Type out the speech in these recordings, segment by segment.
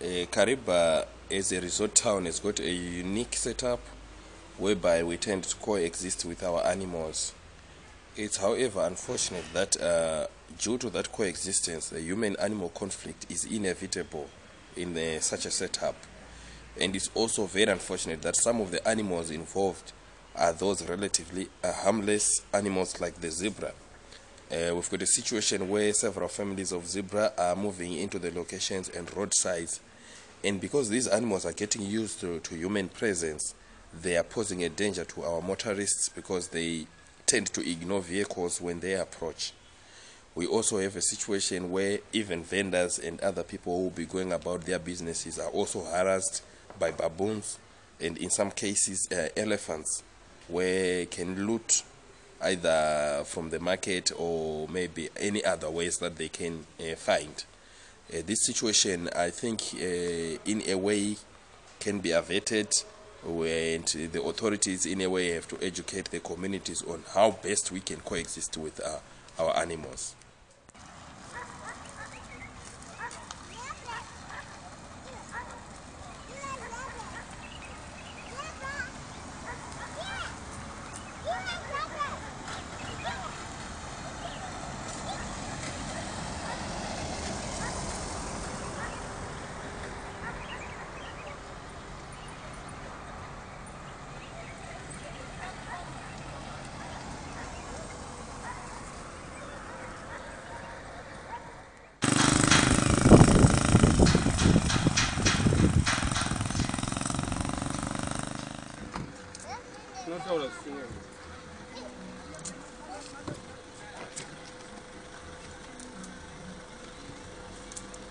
Uh, Kariba, as a resort town, has got a unique setup whereby we tend to coexist with our animals. It's, however, unfortunate that uh, due to that coexistence, the human animal conflict is inevitable in the, such a setup. And it's also very unfortunate that some of the animals involved are those relatively uh, harmless animals like the zebra. Uh, we've got a situation where several families of zebra are moving into the locations and roadsides. And because these animals are getting used to, to human presence, they are posing a danger to our motorists because they tend to ignore vehicles when they approach. We also have a situation where even vendors and other people who will be going about their businesses are also harassed by baboons and in some cases uh, elephants where can loot either from the market or maybe any other ways that they can uh, find. Uh, this situation, I think, uh, in a way, can be averted, and the authorities, in a way, have to educate the communities on how best we can coexist with uh, our animals. tinotaura zvisine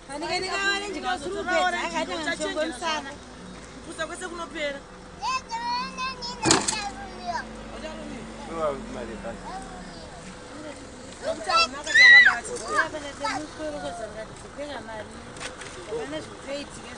vanikenikavarenjikasurupeaakatiashongomisana kupusa kwese kunopera. Nokuti haunaka takabata uyapendetemuswero kozangati kupenga mari. Apana zvitoitike